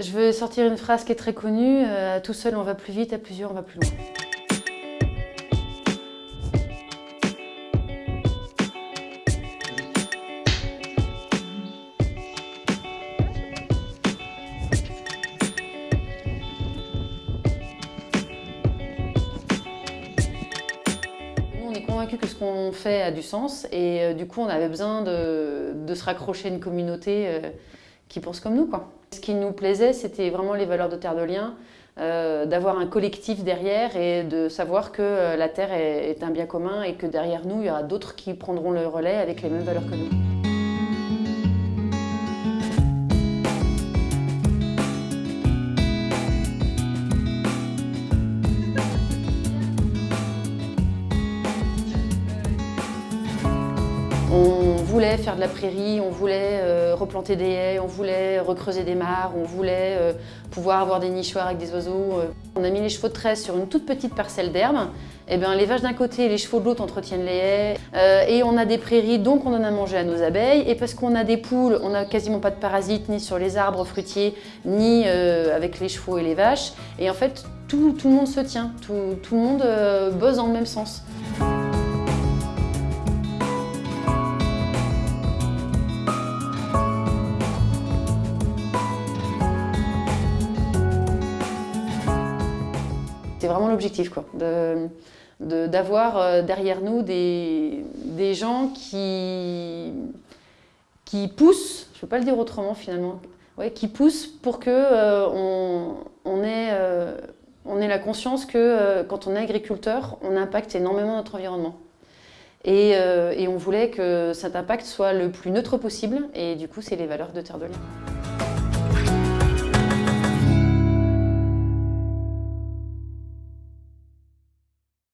Je veux sortir une phrase qui est très connue, euh, tout seul on va plus vite, à plusieurs on va plus loin. On est convaincus que ce qu'on fait a du sens et euh, du coup on avait besoin de, de se raccrocher à une communauté euh, qui pense comme nous. Quoi. Ce qui nous plaisait, c'était vraiment les valeurs de Terre de Liens, euh, d'avoir un collectif derrière et de savoir que euh, la Terre est un bien commun et que derrière nous, il y aura d'autres qui prendront le relais avec les mêmes valeurs que nous. Voulait faire de la prairie, on voulait euh, replanter des haies, on voulait recreuser des mares, on voulait euh, pouvoir avoir des nichoirs avec des oiseaux. euh. On a mis les chevaux de tresse sur une toute petite parcelle d'herbe. Eh bien, les vaches d'un côté et les chevaux de l'autre entretiennent les haies. Et on a des prairies, donc on en a mangé à nos abeilles. Et parce qu'on a des poules, on n'a quasiment pas de parasites, ni sur les arbres fruitiers, ni avec les chevaux et les vaches. Et en fait, tout, tout le monde se tient, tout, tout le monde bosse dans le même sens. C'est vraiment l'objectif, d'avoir euh, derrière nous des, gens qui, poussent, je ne peux pas le dire autrement finalement, qui poussent pour que euh, on, on ait, euh, on ait la conscience que quand on est agriculteur, on impacte énormément notre environnement. Et, et on voulait que cet impact soit le plus neutre possible, et du coup, c'est les valeurs de Terre de Liens.